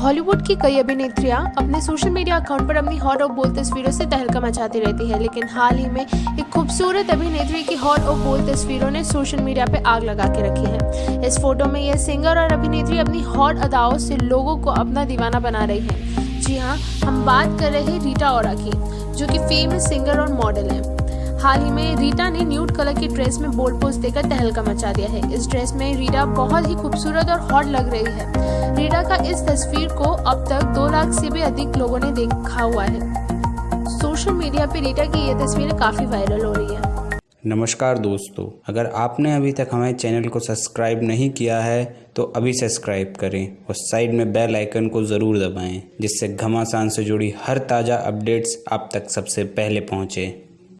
Hollywood की कई अभिनेत्रियाँ अपने सोशल मीडिया अकाउंट पर अपनी हॉट और बोल तस्वीरों से तहलका मचाती रहती है, लेकिन हाल ही में एक खूबसूरत अभिनेत्री की हॉट और बोल तस्वीरों ने सोशल मीडिया पर आग लगा के रखी है। इस फ़ोटो में यह सिंगर और अभिनेत्री अपनी हॉट अदाओं से लोगों को अपना दीवाना बना रही है। जी हाँ हम बात कर रहे हैं रीटा ओरा की, जो कि फ़ेमस सिंगर और मॉडल है। हाल ही में रीटा ने न्यूड कलर की ड्रेस में बोल्ड पोज देकर तहलका मचा दिया है। इस ड्रेस में रीटा बहुत ही खूबसूरत और हॉट लग रही है। रीटा का इस तस्वीर को अब तक दो लाख से भी अधिक लोगों ने देखा हुआ है। सोशल मीडिया पे रीटा की ये तस्वीरें काफ़ी वायरल हो रही है। नमस्कार दोस्तों, अगर आपने अभी तक हमारे चैनल को सब्सक्राइब नहीं किया है तो अभी सब्सक्राइब करें और साइड में बेल आइकन को ज़रूर दबाएँ, जिससे घमासान से जुड़ी हर ताज़ा अपडेट्स आप तक सबसे पहले पहुँचे।